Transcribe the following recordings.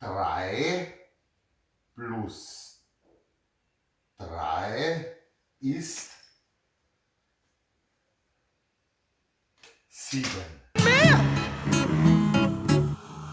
3 plus 3 ist 7.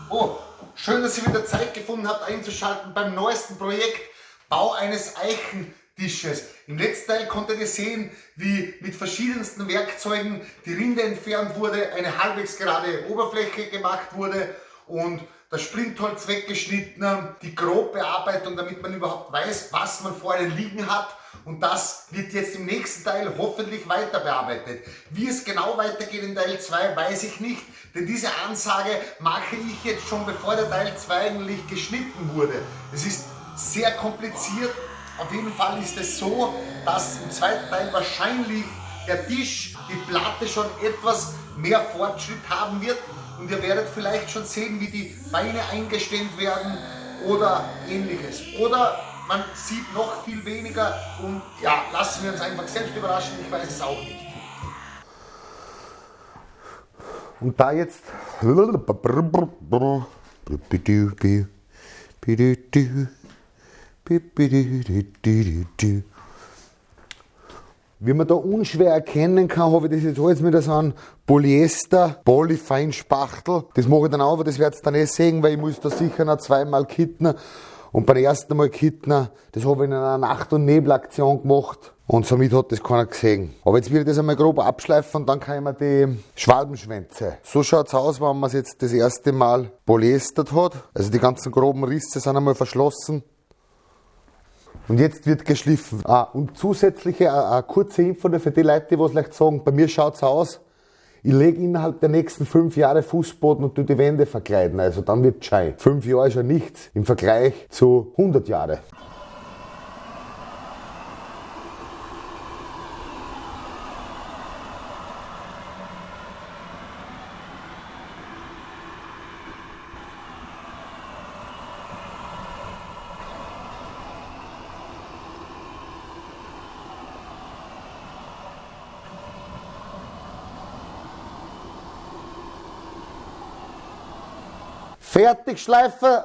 Oh, schön, dass ihr wieder Zeit gefunden habt einzuschalten beim neuesten Projekt Bau eines Eichentisches. Im letzten Teil konntet ihr sehen, wie mit verschiedensten Werkzeugen die Rinde entfernt wurde, eine halbwegs gerade Oberfläche gemacht wurde und das Splintholz weggeschnitten, die Grobbearbeitung, damit man überhaupt weiß, was man vor einem liegen hat. Und das wird jetzt im nächsten Teil hoffentlich weiter bearbeitet. Wie es genau weitergeht in Teil 2, weiß ich nicht, denn diese Ansage mache ich jetzt schon bevor der Teil 2 eigentlich geschnitten wurde. Es ist sehr kompliziert. Auf jeden Fall ist es so, dass im zweiten Teil wahrscheinlich der Tisch, die Platte schon etwas mehr Fortschritt haben wird und ihr werdet vielleicht schon sehen, wie die Beine eingestemmt werden oder ähnliches. Oder man sieht noch viel weniger und ja, lassen wir uns einfach selbst überraschen, ich weiß es auch nicht. Und da jetzt wie man da unschwer erkennen kann, habe ich das jetzt alles mit so einem Polyester Polyfine Spachtel. Das mache ich dann auch, aber das werdet ihr dann eh sehen, weil ich muss da sicher noch zweimal kitten. Und beim ersten Mal kitten, das habe ich in einer Nacht- und Nebelaktion gemacht. Und somit hat das keiner gesehen. Aber jetzt will ich das einmal grob abschleifen und dann kann ich mir die Schwalbenschwänze. So schaut's aus, wenn man es jetzt das erste Mal polyestert hat. Also die ganzen groben Risse sind einmal verschlossen. Und jetzt wird geschliffen. Ah, und zusätzliche, eine, eine kurze Info für die Leute, die was vielleicht sagen, bei mir schaut's aus, ich lege innerhalb der nächsten fünf Jahre Fußboden und tu die Wände verkleiden. Also dann wird schein. Fünf Jahre ist ja nichts im Vergleich zu 100 Jahre. Fertig schleifen.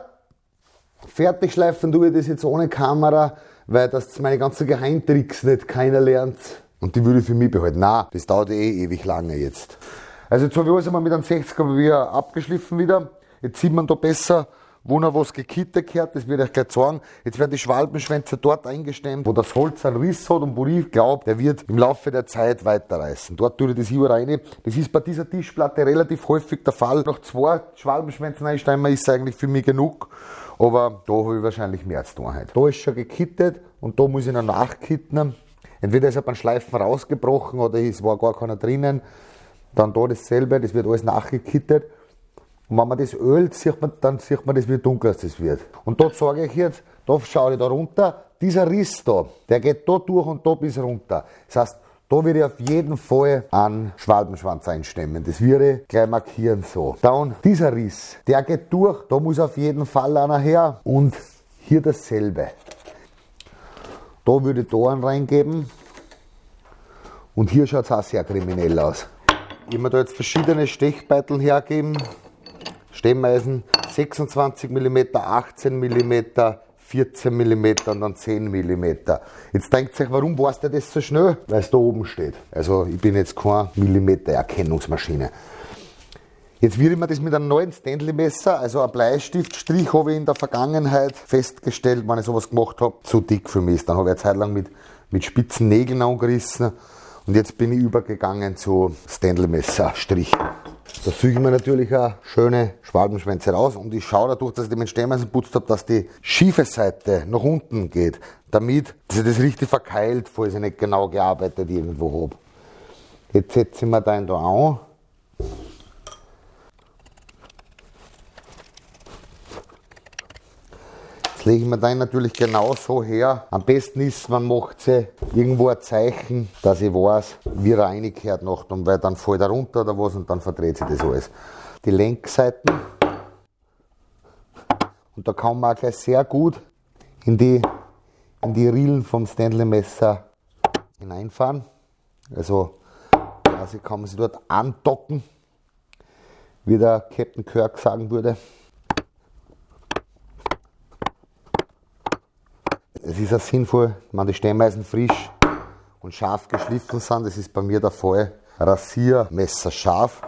Fertig schleifen tue ich das jetzt ohne Kamera, weil das meine ganzen Geheimtricks nicht keiner lernt. Und die würde ich für mich behalten. Na, das dauert eh ewig lange jetzt. Also jetzt habe ich alles einmal mit einem 60er wieder abgeschliffen wieder. Jetzt sieht man da besser, wo noch was gekittet gehört, das werde ich gleich sagen. Jetzt werden die Schwalbenschwänze dort eingestemmt, wo das Holz einen Riss hat und wo ich glaube, der wird im Laufe der Zeit weiterreißen. Dort tue ich das hier rein. Das ist bei dieser Tischplatte relativ häufig der Fall. Nach zwei Schwalbenschwänzen einstemmen ist eigentlich für mich genug. Aber da habe ich wahrscheinlich mehr als tun heute. Da ist schon gekittet und da muss ich noch nachkitten. Entweder ist er beim Schleifen rausgebrochen oder es war gar keiner drinnen. Dann da dasselbe, das wird alles nachgekittet. Und wenn man das ölt, sieht man, dann sieht man das, wie dunkel das wird. Und dort sage ich jetzt, da schaue ich da runter, dieser Riss da, der geht da durch und da bis runter. Das heißt, da würde ich auf jeden Fall einen Schwalbenschwanz einstemmen. Das würde ich gleich markieren so. Dann dieser Riss, der geht durch, da muss auf jeden Fall einer her. Und hier dasselbe. Da würde ich da einen reingeben. Und hier schaut es auch sehr kriminell aus. Ich habe da jetzt verschiedene Stechbeitel hergeben. Stemmeisen 26 mm, 18 mm, 14 mm und dann 10 mm. Jetzt denkt euch, warum warst du das so schnell? Weil es da oben steht. Also ich bin jetzt keine Millimeter-Erkennungsmaschine. Jetzt würde ich mir das mit einem neuen Stanley-Messer, also ein Bleistiftstrich, habe ich in der Vergangenheit festgestellt, wenn ich sowas gemacht habe, zu dick für mich. Dann habe ich eine Zeit lang mit, mit spitzen Nägeln angerissen und jetzt bin ich übergegangen zu Stanley-Messer-Strichen. Da suche ich mir natürlich auch schöne Schwalbenschwänze raus und ich schaue dadurch, dass ich den mit Stehmeisen putzt habe, dass die schiefe Seite nach unten geht, damit sich das richtig verkeilt, falls ich nicht genau gearbeitet irgendwo habe. Jetzt setze ich mir da da an Lege ich mir den natürlich genau so her. Am besten ist, man macht sie irgendwo ein Zeichen, dass ich weiß, wie reingehört noch, weil dann fällt er runter oder was und dann verdreht sich das alles. Die Lenkseiten. Und da kann man auch gleich sehr gut in die, in die Rillen vom Stanley Messer hineinfahren. Also quasi kann man sie dort andocken, wie der Captain Kirk sagen würde. Es ist auch sinnvoll, wenn die Stemmeisen frisch und scharf geschliffen sind. Das ist bei mir der Fall. Rasiermesser scharf.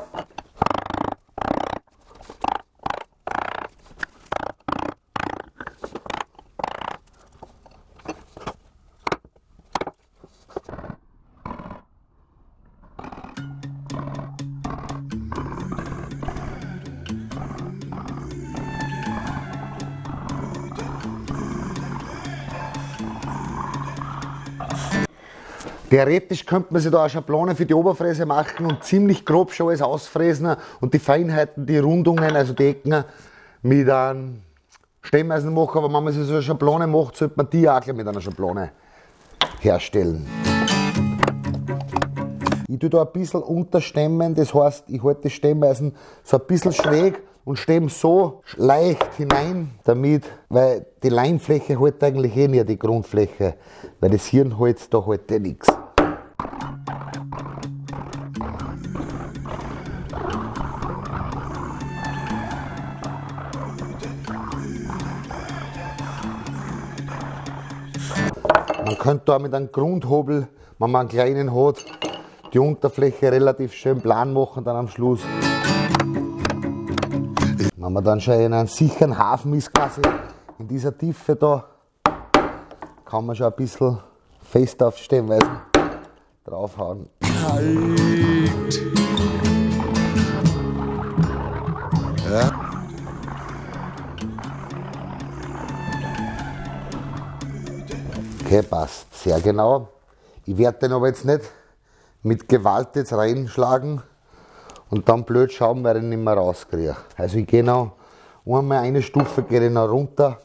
Theoretisch könnte man sich da eine Schablone für die Oberfräse machen und ziemlich grob schon alles ausfräsen und die Feinheiten, die Rundungen, also die Ecken mit einem Stemmeisen machen. Aber wenn man sich so eine Schablone macht, sollte man die auch mit einer Schablone herstellen. Ich tue da ein bisschen unterstemmen, das heißt, ich halte das Stemmeisen so ein bisschen schräg und stemme so leicht hinein, damit, weil die Leimfläche halt eigentlich eh nicht die Grundfläche, weil das Hirnholz da halt eh nichts. Könnte da mit einem Grundhobel, wenn man einen kleinen hat, die Unterfläche relativ schön plan machen dann am Schluss. Wenn man dann schon in einem sicheren Hafen ist, quasi in dieser Tiefe da, kann man schon ein bisschen fest auf Stemmweisen draufhauen. Kalt. Okay, passt. Sehr genau. Ich werde den aber jetzt nicht mit Gewalt jetzt reinschlagen und dann blöd schauen, weil ich ihn nicht mehr rauskriege. Also ich gehe noch einmal eine Stufe gehe noch runter.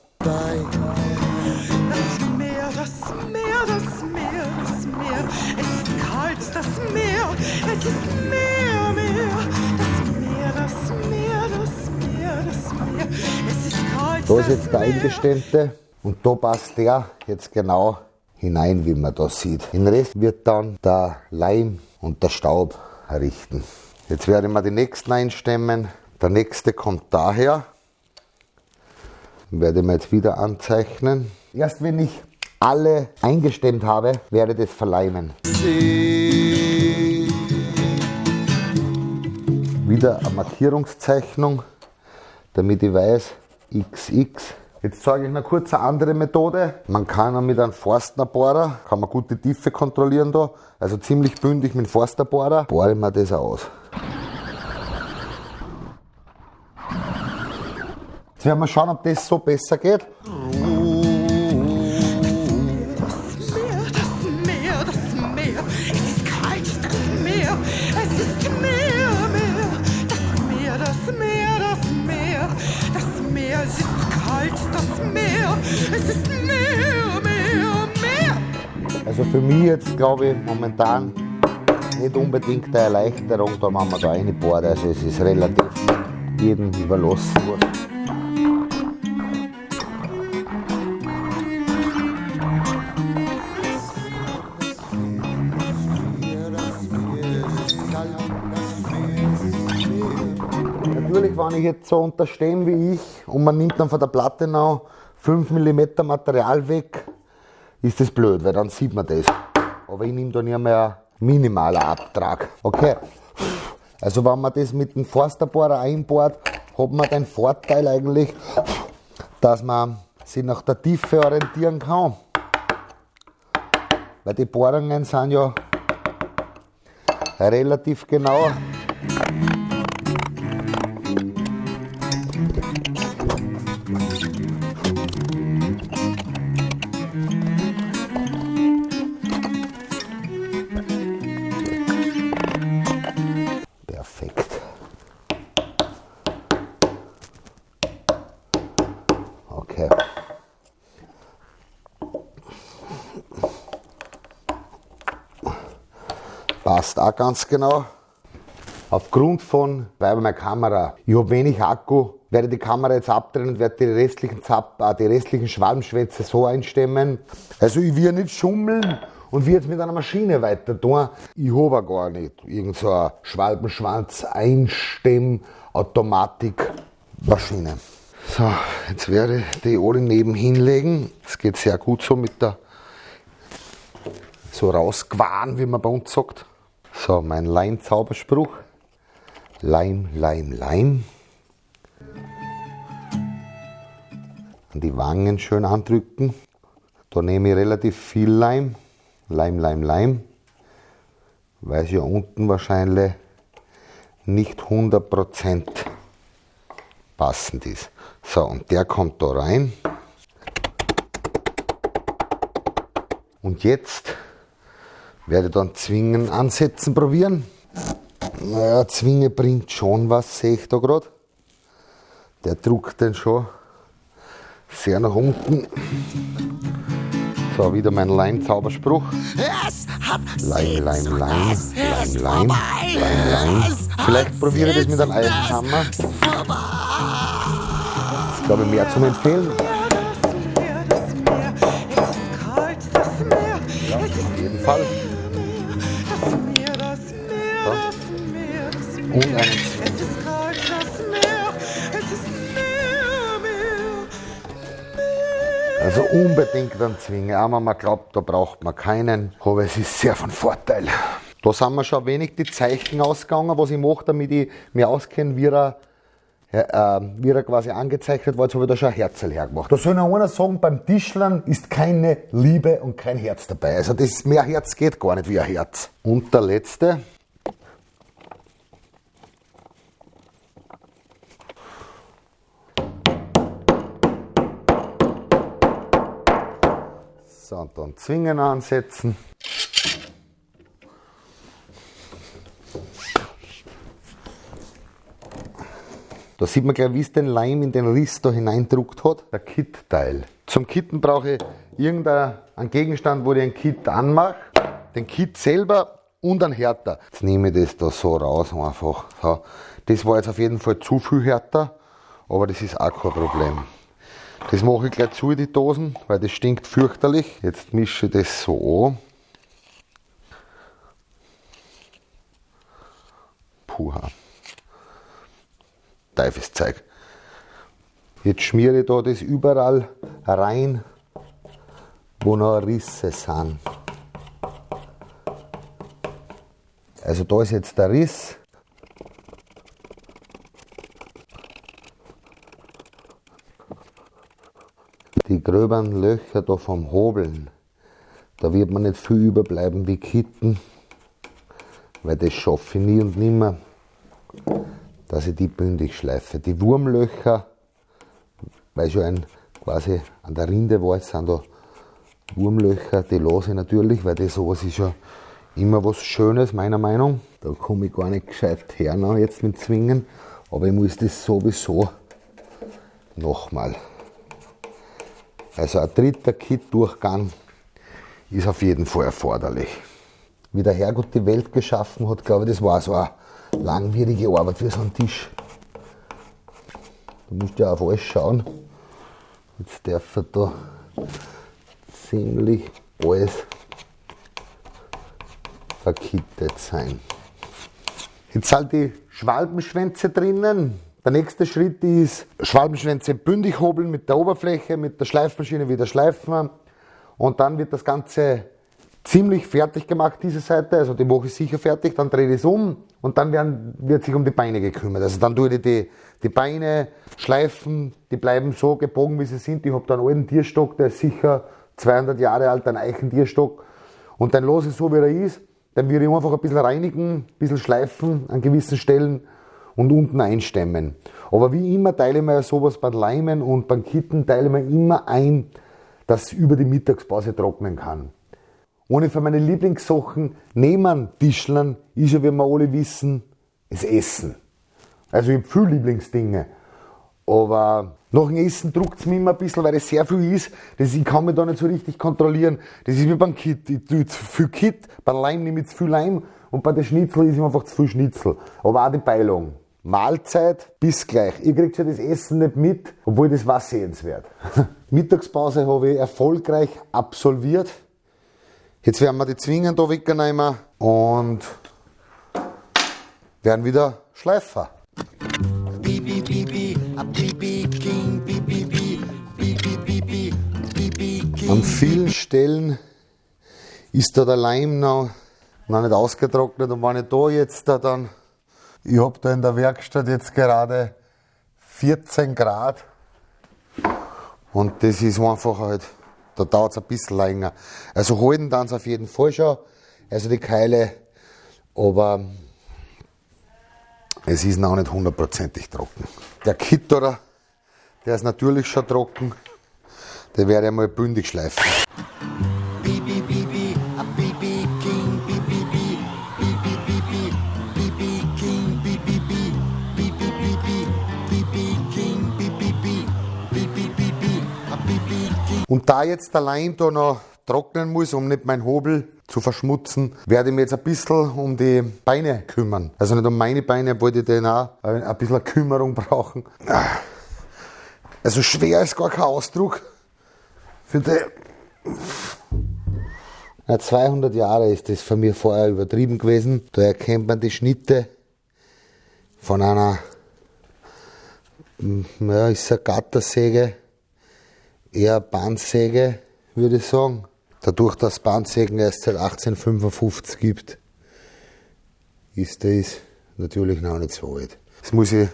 Da ist jetzt der Eingestellte. Und da passt der jetzt genau hinein, wie man das sieht. Den Rest wird dann der Leim und der Staub errichten. Jetzt werde ich mal die nächsten einstemmen. Der nächste kommt daher. Werde ich mir jetzt wieder anzeichnen. Erst wenn ich alle eingestemmt habe, werde ich das verleimen. Wieder eine Markierungszeichnung, damit ich weiß, XX Jetzt zeige ich noch kurz eine andere Methode. Man kann mit einem Forstnerbohrer, kann man gut die Tiefe kontrollieren da, also ziemlich bündig mit dem Forsterbohrer, bohre ich mir das aus. Jetzt werden wir schauen, ob das so besser geht. Für mich jetzt glaube ich momentan nicht unbedingt eine Erleichterung, da wenn man da reinbohrt. Also es ist relativ jedem überlassen worden. Natürlich, wenn ich jetzt so unterstehen wie ich und man nimmt dann von der Platte noch 5 mm Material weg, ist das blöd, weil dann sieht man das. Aber ich nehme da nicht mehr minimaler Abtrag. Okay, also wenn man das mit dem Forsterbohrer einbohrt, hat man den Vorteil eigentlich, dass man sich nach der Tiefe orientieren kann. Weil die Bohrungen sind ja relativ genau. Ganz genau. Aufgrund von, weil meine Kamera, ich habe wenig Akku, werde die Kamera jetzt abdrehen und werde die restlichen, Zapp, äh, die restlichen Schwalbenschwätze so einstemmen. Also ich will nicht schummeln und will jetzt mit einer Maschine weiter tun. Ich habe gar nicht irgend so eine Schwalbenschwanz Einstemm Automatik Maschine. So, jetzt werde ich die alle neben hinlegen. Das geht sehr gut so mit der so rausgewahren, wie man bei uns sagt. So, mein Leim-Zauberspruch. Leim, Leim, Leim. An die Wangen schön andrücken. Da nehme ich relativ viel Leim. Leim, Leim, Leim. Weil es ja unten wahrscheinlich nicht 100% passend ist. So, und der kommt da rein. Und jetzt werde dann Zwingen ansetzen probieren. Naja, Zwinge bringt schon was, sehe ich da gerade. Der druckt den schon sehr nach unten. So, wieder mein Leim-Zauberspruch. Leim, Leim, Leim, Leim, Leim, Leim, Leim. Vielleicht probiere ich das mit einem Eisenhammer. Das ist, glaube ich, mehr zum Empfehlen. Also unbedingt einen Zwinge. Einmal man glaubt, da braucht man keinen, aber es ist sehr von Vorteil. Da sind mir schon wenig die Zeichen ausgegangen, was ich mache, damit ich mich auskenne, wie er, äh, wie er quasi angezeichnet war. Jetzt habe ich da schon ein Herzl hergemacht. Da soll noch einer sagen, beim Tischlern ist keine Liebe und kein Herz dabei. Also das mehr Herz geht gar nicht wie ein Herz. Und der letzte. So, und dann Zwingen ansetzen. Da sieht man gleich, wie es den Leim in den Riss da hineindruckt hat. Der Kit-Teil. Zum Kitten brauche ich irgendeinen Gegenstand, wo ich einen Kit anmache. Den Kit selber und einen Härter. Jetzt nehme ich das da so raus einfach. So. Das war jetzt auf jeden Fall zu viel härter, aber das ist auch kein Problem. Das mache ich gleich zu, die Dosen, weil das stinkt fürchterlich. Jetzt mische ich das so an. Puha. Teufelszeug. Jetzt schmiere ich da das überall rein, wo noch Risse sind. Also da ist jetzt der Riss. Die gröberen Löcher da vom Hobeln, da wird man nicht viel überbleiben wie Kitten, weil das schaffe ich nie und nimmer, dass ich die bündig schleife. Die Wurmlöcher, weil schon ein quasi an der Rinde war, sind da Wurmlöcher, die lasse ich natürlich, weil das sowas ist ja immer was Schönes, meiner Meinung. Da komme ich gar nicht gescheit her jetzt mit Zwingen, aber ich muss das sowieso nochmal. Also ein dritter Kit-Durchgang ist auf jeden Fall erforderlich. Wie der Herrgott die Welt geschaffen hat, glaube ich, das war so eine langwierige Arbeit für so einen Tisch. Du musst ja auf alles schauen. Jetzt darf er da ziemlich alles verkittet sein. Jetzt sind die Schwalbenschwänze drinnen. Der nächste Schritt ist Schwalbenschwänze bündig hobeln mit der Oberfläche, mit der Schleifmaschine wieder schleifen. Und dann wird das Ganze ziemlich fertig gemacht, diese Seite. Also die mache ich sicher fertig, dann drehe ich es um und dann werden, wird sich um die Beine gekümmert. Also dann tue ich die, die Beine schleifen, die bleiben so gebogen, wie sie sind. Ich habe da einen alten Tierstock, der ist sicher 200 Jahre alt, ein Eichentierstock. Und dann lasse ich so, wie er ist. Dann würde ich einfach ein bisschen reinigen, ein bisschen schleifen an gewissen Stellen und unten einstemmen. Aber wie immer teile ich mir sowas beim Leimen und beim Kitten teile mir immer ein, dass über die Mittagspause trocknen kann. Eine von meinen Lieblingssachen neben Tischlern ist ja, wie wir alle wissen, das Essen. Also ich habe viele Lieblingsdinge. Aber nach dem Essen druckt es mich immer ein bisschen, weil es sehr viel ist. Das, ich kann mich da nicht so richtig kontrollieren. Das ist wie beim Kit. Ich tue zu viel Kit, beim Leim nehme ich zu viel Leim und bei den Schnitzel ist einfach zu viel Schnitzel. Aber auch die Beilung. Mahlzeit, bis gleich. Ihr kriegt schon das Essen nicht mit, obwohl das war sehenswert. Mittagspause habe ich erfolgreich absolviert. Jetzt werden wir die Zwingen da wegnehmen und werden wieder schleifen. vielen Stellen ist da der Leim noch, noch nicht ausgetrocknet und wenn ich da jetzt da dann, ich habe da in der Werkstatt jetzt gerade 14 Grad und das ist einfach halt, da dauert es ein bisschen länger. Also halten dann auf jeden Fall schon, also die Keile, aber es ist noch nicht hundertprozentig trocken. Der Kitterer, der ist natürlich schon trocken, der werde ich mal bündig schleifen. Und da jetzt der Leim da noch trocknen muss, um nicht meinen Hobel zu verschmutzen, werde ich mich jetzt ein bisschen um die Beine kümmern. Also nicht um meine Beine, wollte ich den auch ein bisschen Kümmerung brauchen. Also schwer ist gar kein Ausdruck. Für die ja, 200 Jahre ist das von mir vorher übertrieben gewesen. Da erkennt man die Schnitte von einer, ja, ist eine Gattersäge eher Bandsäge, würde ich sagen. Dadurch, dass Bandsägen erst seit 1855 gibt, ist das natürlich noch nicht so alt. Das muss ich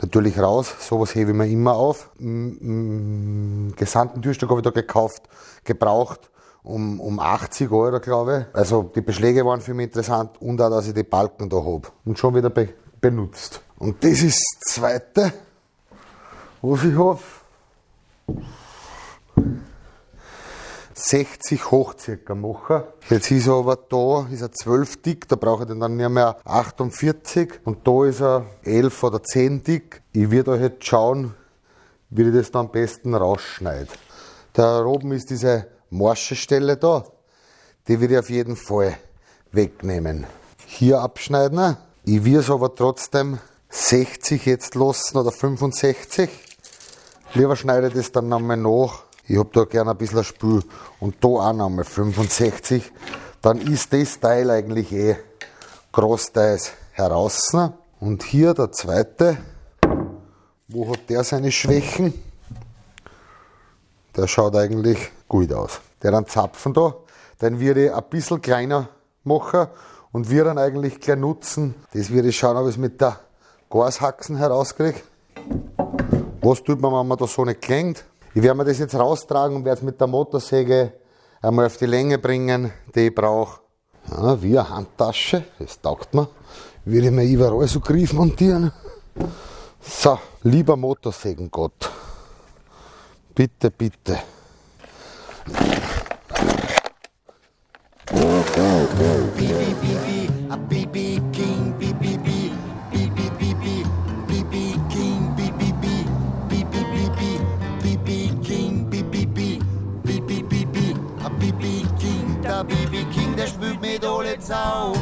natürlich raus, sowas hebe ich mir immer auf. Gesandten Türstück habe ich da gekauft, gebraucht um, um 80 Euro, glaube ich. Also die Beschläge waren für mich interessant und auch, dass ich die Balken da habe und schon wieder be benutzt. Und das ist das Zweite, was ich habe. 60 hoch circa machen. Jetzt ist er aber da, ist er 12 dick, da brauche ich dann nicht mehr 48 und da ist er 11 oder 10 dick. Ich werde euch jetzt schauen, wie ich das dann am besten rausschneide. Da oben ist diese morsche Stelle da, die werde ich auf jeden Fall wegnehmen. Hier abschneiden. Ich will es aber trotzdem 60 jetzt lassen oder 65. Lieber schneide ich das dann nochmal nach ich habe da gerne ein bisschen Spül und da auch nochmal 65. Dann ist das Teil eigentlich eh großteils heraus. Und hier der zweite, wo hat der seine Schwächen? Der schaut eigentlich gut aus. Der dann Zapfen da, den würde ich ein bisschen kleiner machen und wir dann eigentlich gleich nutzen. Das würde ich schauen, ob ich es mit der Gashaxen herauskriege. Was tut man, wenn man da so nicht klingt? Ich werde mir das jetzt raustragen und werde es mit der Motorsäge einmal auf die Länge bringen, die ich brauche. Ja, wie eine Handtasche, das taugt mir. Würde ich mir überall so Griff montieren. So, lieber Motorsägengott, bitte, bitte. Sau,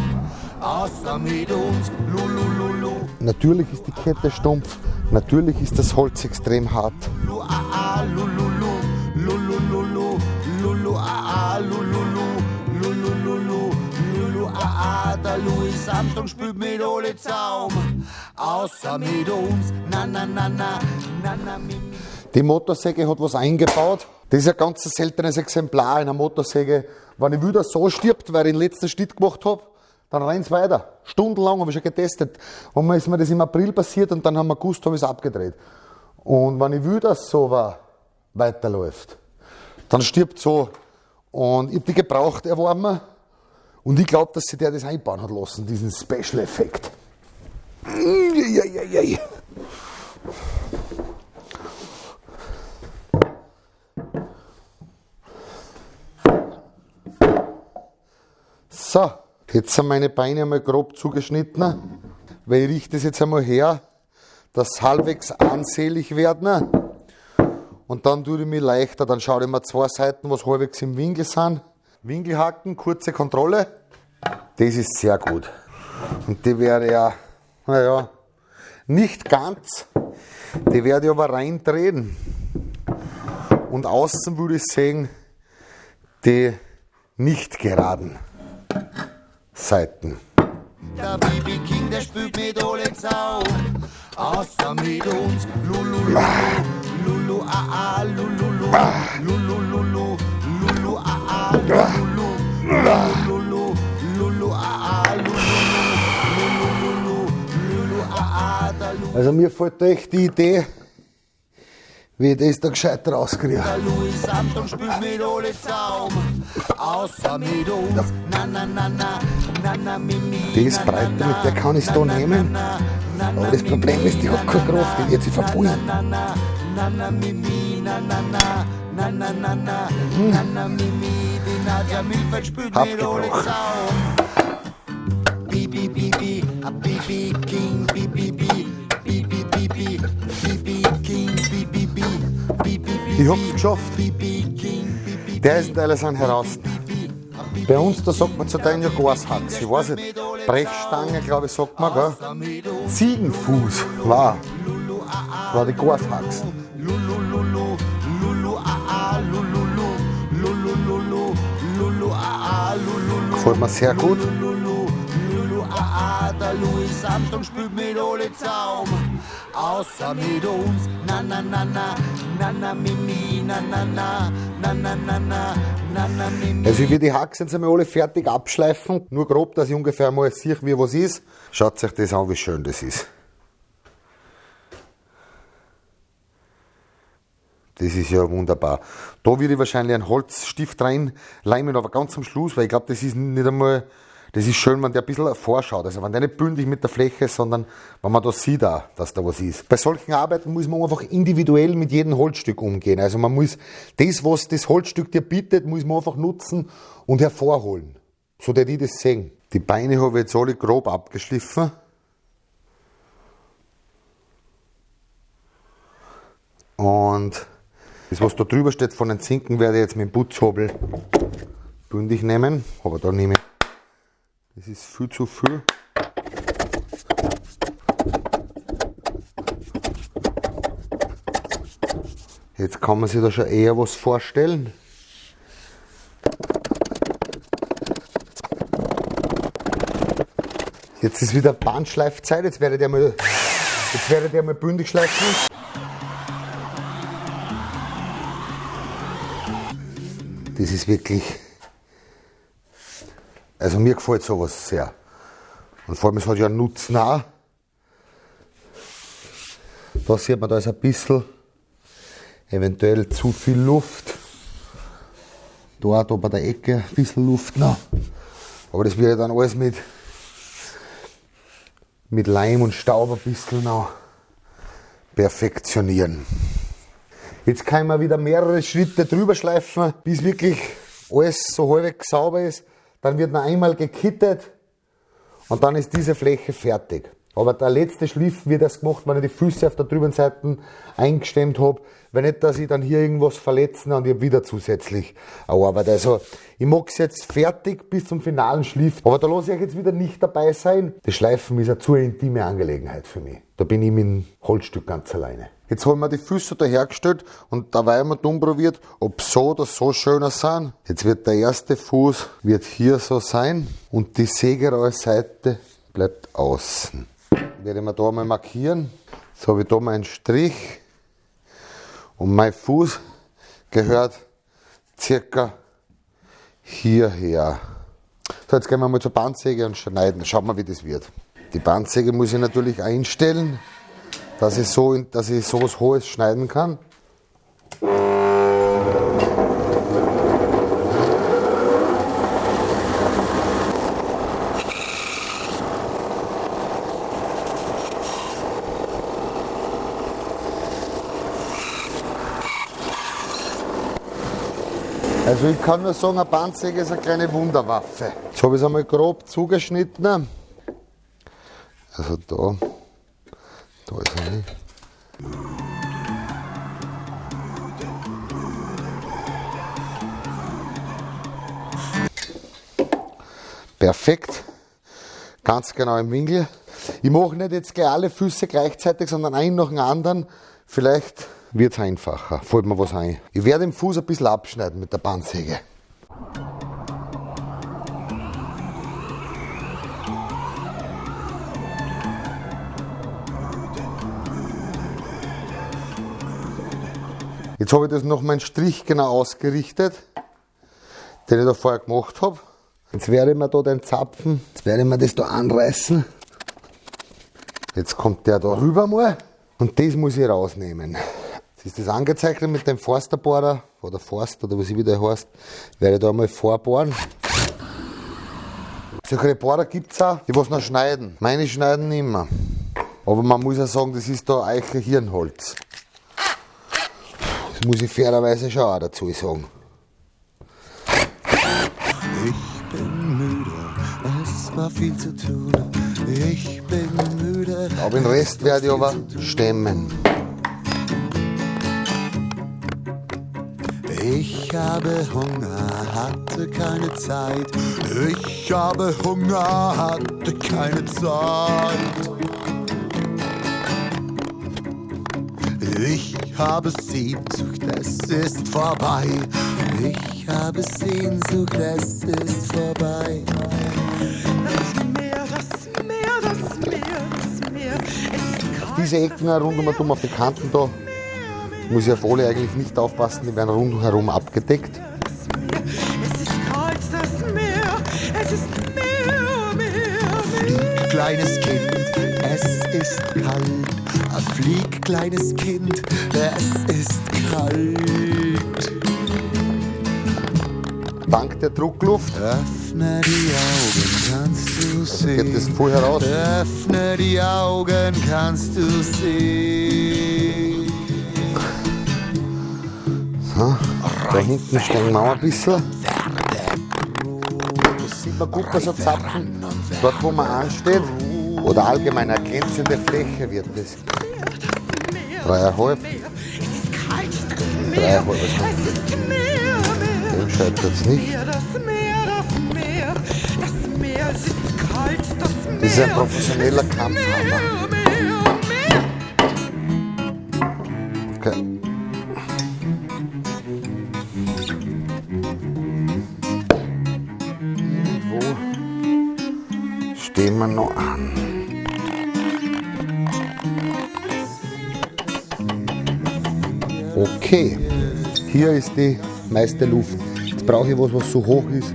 außer mit uns, lulululu. Natürlich ist die Kette stumpf, natürlich ist das Holz extrem hart. Der Louis Armstrong spielt mit alle Zaum, außer mit uns, na, na, na, na, na, na, mi, mi. Die Motorsäge hat was eingebaut. Das ist ein ganz seltenes Exemplar einer Motorsäge wenn ich wieder so stirbt, weil ich den letzten Schnitt gemacht habe, dann rennt's weiter. Stundenlang habe ich schon getestet. Und dann ist mir das im April passiert und dann haben wir gewusst, habe ich es abgedreht. Und wenn ich wieder so war, weiterläuft, dann stirbt so. Und ich habe die gebraucht erworben. Und ich glaube, dass sie der das einbauen hat lassen, diesen Special-Effekt. Ja, ja, ja, ja. So, jetzt sind meine Beine einmal grob zugeschnitten, weil ich richte das jetzt einmal her, dass halbwegs ansehlich werden. Und dann tue ich mich leichter, dann schaue ich mir zwei Seiten, was halbwegs im Winkel sind. Winkelhaken, kurze Kontrolle. Das ist sehr gut. Und die wäre ja, naja, nicht ganz. Die werde ich aber reindrehen. Und außen würde ich sehen, die nicht geraden. Seiten. Der Baby King, der spielt mit alle Sau, außer mit uns. Lulu, Lulu, Lulu, ah, ah, Lulu, Lulu, Lulu, Lulu, Also mir fällt da echt die Idee, wie ich das da gescheit rauskriege. Louis Armstrong spielt mit alle Zaum. Außer mit uns. Na, na, na, na, die ist breiter, mit der kann ich es da nehmen. Aber das Problem ist, die hat keine Kraft, die wird sich verbuchen. Hm. Abgebrochen. Ich hab's geschafft. Der ist alles an heraus. Bei uns, da sagt man zu deinen ja Gashacks. Ich weiß nicht, Brechstange, glaube ich, sagt man, gell? Ziegenfuß war, war die Gashacks. Gefällt mir sehr gut. Ah, der Louis Armstrong spielt mit alle Zaum außer mit uns. Na na na na, na na mimi, na na na, na na na na, na na mimi. Also ich will die Hacks jetzt einmal alle fertig abschleifen. Nur grob, dass ich ungefähr mal sehe, wie was ist. Schaut euch das an, wie schön das ist. Das ist ja wunderbar. Da würde ich wahrscheinlich einen Holzstift reinleimen, aber ganz am Schluss, weil ich glaube, das ist nicht einmal das ist schön, wenn der ein bisschen vorschaut. Also wenn der nicht bündig mit der Fläche sondern wenn man da sieht, dass da was ist. Bei solchen Arbeiten muss man einfach individuell mit jedem Holzstück umgehen. Also man muss das, was das Holzstück dir bietet, muss man einfach nutzen und hervorholen. So der die das sehen. Die Beine habe ich jetzt alle grob abgeschliffen. Und das, was da drüber steht von den Zinken, werde ich jetzt mit dem Putzhobel bündig nehmen. Aber da nehme ich, das ist viel zu viel. Jetzt kann man sich da schon eher was vorstellen. Jetzt ist wieder Bandschleifzeit, jetzt werde ich mal, jetzt werde ich mal bündig schleifen. Das ist wirklich. Also mir gefällt sowas sehr. Und vor allem, es hat ja einen Nutzen auch. Da sieht man, da ist ein bisschen eventuell zu viel Luft. Dort, da bei der Ecke, ein bisschen Luft noch. Aber das wird ja dann alles mit, mit Leim und Staub ein bisschen noch perfektionieren. Jetzt kann man wieder mehrere Schritte drüber schleifen, bis wirklich alles so halbwegs sauber ist. Dann wird noch einmal gekittet und dann ist diese Fläche fertig. Aber der letzte Schliff wird erst gemacht, wenn ich die Füße auf der drüben Seite eingestemmt habe. Wenn nicht, dass ich dann hier irgendwas verletzen und ich hab wieder zusätzlich eine Arbeit. Also, ich mag es jetzt fertig bis zum finalen Schliff. Aber da lasse ich euch jetzt wieder nicht dabei sein. Das Schleifen ist eine zu intime Angelegenheit für mich. Da bin ich mit dem Holzstück ganz alleine. Jetzt haben wir die Füße da hergestellt und dabei haben wir dumm probiert, ob so oder so schöner sind. Jetzt wird der erste Fuß wird hier so sein und die Sägerseite bleibt außen. Werde ich mir da mal markieren. Jetzt habe ich da meinen Strich und mein Fuß gehört circa hierher. So, jetzt gehen wir mal zur Bandsäge und schneiden. Schauen wir, wie das wird. Die Bandsäge muss ich natürlich einstellen, dass ich, so, dass ich so Hohes schneiden kann. Also ich kann nur sagen, eine Bandsäge ist eine kleine Wunderwaffe. Jetzt habe ich es einmal grob zugeschnitten. Also da, da ist er nicht. Perfekt. Ganz genau im Winkel. Ich mache nicht jetzt gleich alle Füße gleichzeitig, sondern einen nach dem anderen. Vielleicht wird es einfacher. Fällt mir was ein. Ich werde den Fuß ein bisschen abschneiden mit der Bandsäge. Jetzt habe ich das noch meinen Strich genau ausgerichtet, den ich da vorher gemacht habe. Jetzt werde ich mir da den Zapfen, jetzt werde ich mir das da anreißen. Jetzt kommt der da rüber mal und das muss ich rausnehmen. Jetzt ist das angezeichnet mit dem Forsterbohrer oder Forst oder was ich wieder heißt. Werde ich da mal vorbohren. Solche Bohrer gibt es auch, die was noch schneiden. Meine schneiden nicht mehr. Aber man muss ja sagen, das ist da Eiche Hirnholz. Muss ich fairerweise schon auch dazu sagen. Ich bin müde, es war viel zu tun. Ich bin müde. Aber den Rest werde ich aber stemmen. Ich habe Hunger, hatte keine Zeit. Ich habe Hunger, hatte keine Zeit. Habe Sehnsucht, es ist vorbei. Ich habe Sehnsucht, es ist vorbei. Das Meer, das Meer, das Meer, das Meer. Es ist kalt, Diese Ecken rundum auf die Kanten da muss ich auf alle eigentlich nicht aufpassen, die werden rundherum abgedeckt. Es ist kalt, das Meer. Es ist Meer, Meer, Meer. Kleines Kind, es ist kalt. Flieg, kleines Kind, es ist kalt. Dank der Druckluft Öffne die Augen, kannst du geht das sehen. voll heraus. Öffne die Augen, kannst du sehen. Da hinten stehen wir ein bisschen. Das sieht man gut bei so Zapfen. Dort, wo man ansteht, oder allgemein eine glänzende Fläche wird das. Dreieinhalb. Dreieinhalb, Es dem scheitert es nicht. Es. Das ist ein professioneller Kampfhammer. Okay, hier ist die meiste Luft. Jetzt brauche ich was, was so hoch ist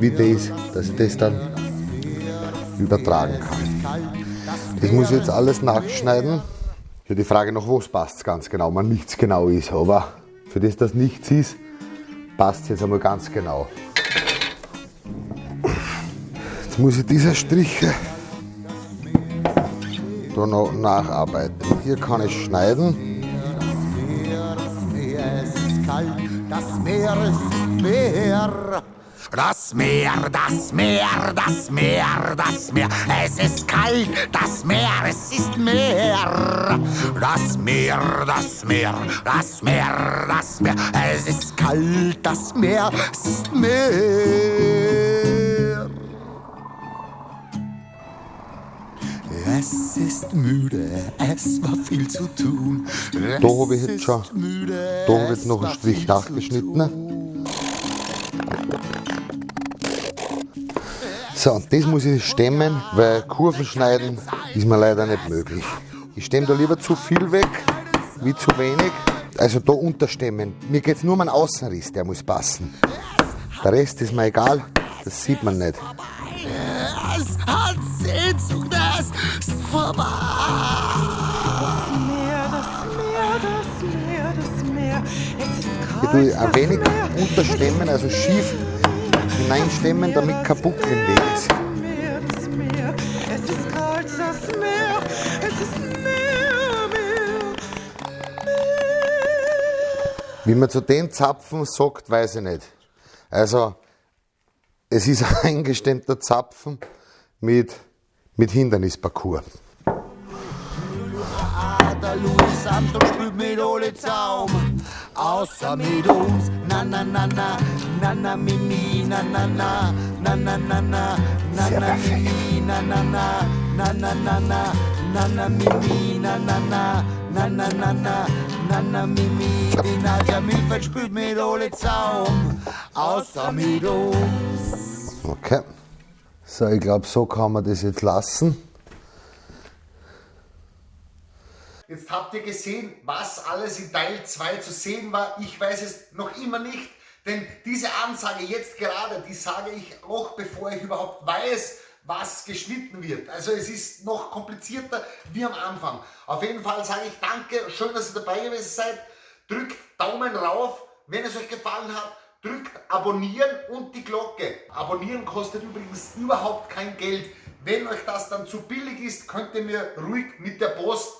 wie das, dass ich das dann übertragen kann. Das muss ich jetzt alles nachschneiden. Ja, die Frage nach was passt ganz genau, wenn nichts genau ist. Aber für das, dass nichts ist, passt es jetzt einmal ganz genau. Jetzt muss ich diese Striche da noch nacharbeiten. Hier kann ich schneiden. Meer ist Meer. Das Meer, das Meer, das Meer, das Meer, es ist kalt, das Meer, es ist Meer. Das Meer, das Meer, das Meer, das Meer, es ist kalt, das Meer, es ist Meer. Es ist müde, es war viel zu tun. Da habe ich Es jetzt schon, müde, da es jetzt noch einen Strich nachgeschnitten. tun. So, und das muss ich stemmen, weil Kurven schneiden ist mir leider nicht möglich. Ich stemme da lieber zu viel weg, wie zu wenig. Also da unterstemmen. Mir geht es nur um einen Außenriss, der muss passen. Der Rest ist mir egal, das sieht man nicht. Es hat Sehnsucht, vorbei. Meer, das Meer, das Meer, das Meer. Es ist Ich kalt, tue ein das wenig unterstemmen, also schief hineinstemmen, damit kein Buckel im Weg ist. Das das das. Wie man zu den Zapfen sagt, weiß ich nicht. Also, es ist ein eingestemmter Zapfen mit, mit Hindernisparcours. Der Louis Armstrong spielt mit alle Zaum. Außer mit uns. Na na na na, na na mimi, na na na, na na na na, na na mimi, na na na, na na na na, na na mimi, na na na, na na na na, na na mimi. Die Nadja Milfeld spielt mit alle Zaum. Außer mit uns. Okay. So, ich glaube, so kann man das jetzt lassen. Jetzt habt ihr gesehen, was alles in Teil 2 zu sehen war. Ich weiß es noch immer nicht, Denn diese Ansage jetzt gerade, die sage ich auch, bevor ich überhaupt weiß, was geschnitten wird. Also es ist noch komplizierter wie am Anfang. Auf jeden Fall sage ich danke, schön, dass ihr dabei gewesen seid. Drückt Daumen rauf, wenn es euch gefallen hat. Drückt abonnieren und die Glocke. Abonnieren kostet übrigens überhaupt kein Geld. Wenn euch das dann zu billig ist, könnt ihr mir ruhig mit der Post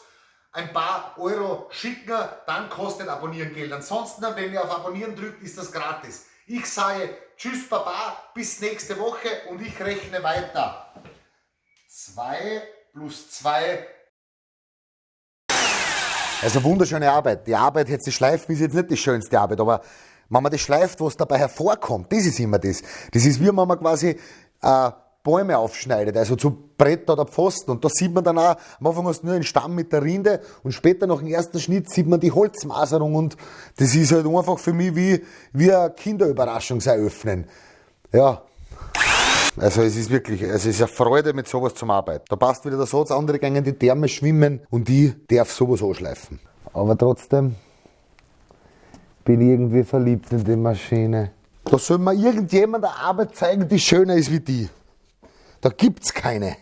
ein paar Euro schicken, dann kostet Abonnieren Geld. Ansonsten, wenn ihr auf Abonnieren drückt, ist das gratis. Ich sage Tschüss Baba, bis nächste Woche und ich rechne weiter. 2 plus 2 Also wunderschöne Arbeit. Die Arbeit jetzt, die Schleifen ist jetzt nicht die schönste Arbeit, aber wenn man das schleift, was dabei hervorkommt, das ist immer das. Das ist wie wenn man quasi äh, Bäume aufschneidet, also zu Bretter oder Pfosten. Und da sieht man dann auch, am Anfang hast du nur einen Stamm mit der Rinde und später nach dem ersten Schnitt sieht man die Holzmaserung und das ist halt einfach für mich wie, wie eine Kinderüberraschungseröffnen. Ja. Also es ist wirklich, es ist eine Freude mit sowas zum Arbeiten. Da passt wieder der Satz, andere gehen in die Therme schwimmen und ich darf sowas anschleifen. Aber trotzdem bin irgendwie verliebt in die Maschine. Da soll mir irgendjemand eine Arbeit zeigen, die schöner ist wie die. Da gibt's keine.